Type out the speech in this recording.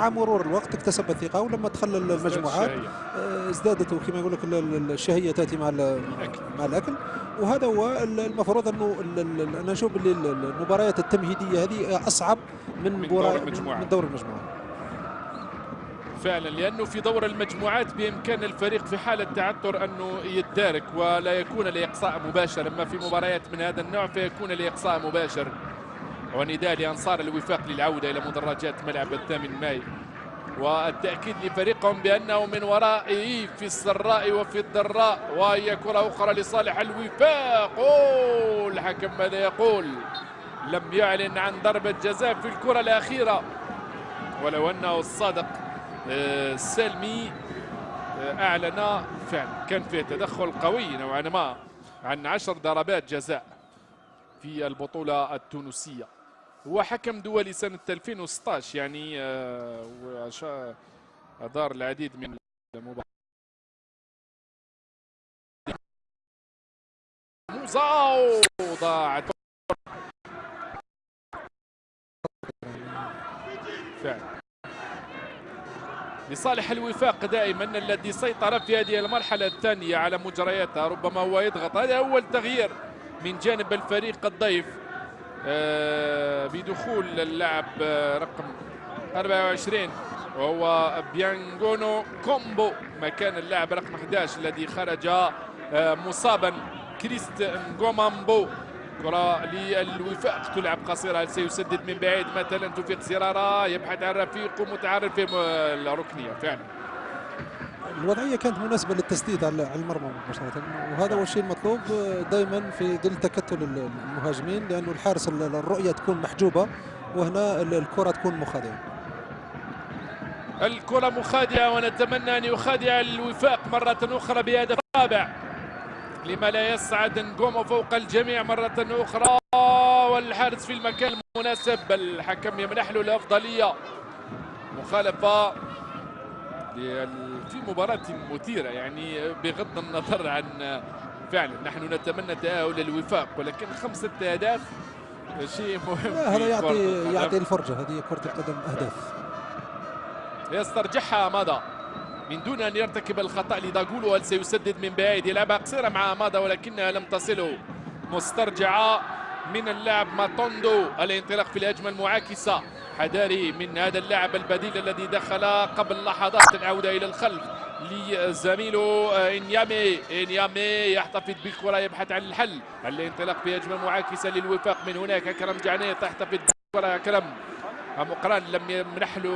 مع مرور الوقت اكتسب الثقة ولما دخل المجموعات آه، ازدادت كما يقول لك الشهية تأتي مع مع الأكل. وهذا هو المفروض أنه أنا نشوف اللي المباريات التمهيدية هذه أصعب من, من دور المجموعات من دور المجموعات فعلا لأنه في دور المجموعات بإمكان الفريق في حالة تعثر أنه يتدارك ولا يكون لإقصاء مباشر. أما في مباريات من هذا النوع فيكون لإقصاء مباشر. ونداء لأنصار الوفاق للعودة إلى مدرجات ملعب الثامن ماي. والتأكيد لفريقهم بأنه من ورائه في السراء وفي الضراء وهي كرة أخرى لصالح الوفاق. الحكم ماذا يقول؟ لم يعلن عن ضربة جزاء في الكرة الأخيرة. ولو أنه الصادق آه، سلمي آه، أعلن فعلا. كان فيه تدخل قوي نوعا ما عن عشر ضربات جزاء في البطولة التونسية. هو حكم دولي سنة 2016 يعني آه، أدار العديد من المباريات. ضاعت فعلا. لصالح الوفاق دائما الذي سيطر في هذه المرحلة الثانية على مجرياتها ربما هو يضغط. هذا أول تغيير من جانب الفريق الضيف. آه، بدخول اللاعب آه، رقم 24 وهو بيانغونو كومبو مكان اللاعب رقم 11 الذي خرج آه، مصابا. كريست نغومامبو كرة للوفاق تلعب قصيرة هل سيسدد من بعيد؟ مثلا توفيق سرارة يبحث عن رفيقه متعرف في الركنية فعلا. الوضعية كانت مناسبة للتسديد على المرمى مباشرة. وهذا هو الشيء المطلوب دائما في ظل تكتل المهاجمين لأنه الحارس الرؤية تكون محجوبة وهنا الكرة تكون مخادعة. الكرة مخادعة ونتمنى أن يخادع الوفاق مرة أخرى بهدف رابع. لما لا يسعد نقوم فوق الجميع مرة أخرى والحارس في المكان المناسب الحكم يمنح له الأفضلية. مخالفة في مباراة مثيرة يعني بغض النظر عن فعلا نحن نتمنى تأهل الوفاق ولكن خمسة أهداف شيء مهم هذا يعطي يعطي الفرجة هذه كرة القدم أهداف. يسترجعها ماذا من دون أن يرتكب الخطأ لداغولو هل سيسدد من بعيد؟ يلعبها قصيرة مع ماذا ولكنها لم تصله. مسترجعة من اللاعب ماتوندو. الانطلاق في الهجمة المعاكسة. حذاري من هذا اللاعب البديل الذي دخل قبل لحظات العودة إلى الخلف لزميله إنيامي. إنيامي يحتفظ بالكرة يبحث عن الحل. الانطلاق في هجمة معاكسة للوفاق. من هناك كرم جعني تحتفظ بالكرة. كرم مقران لم يمنح له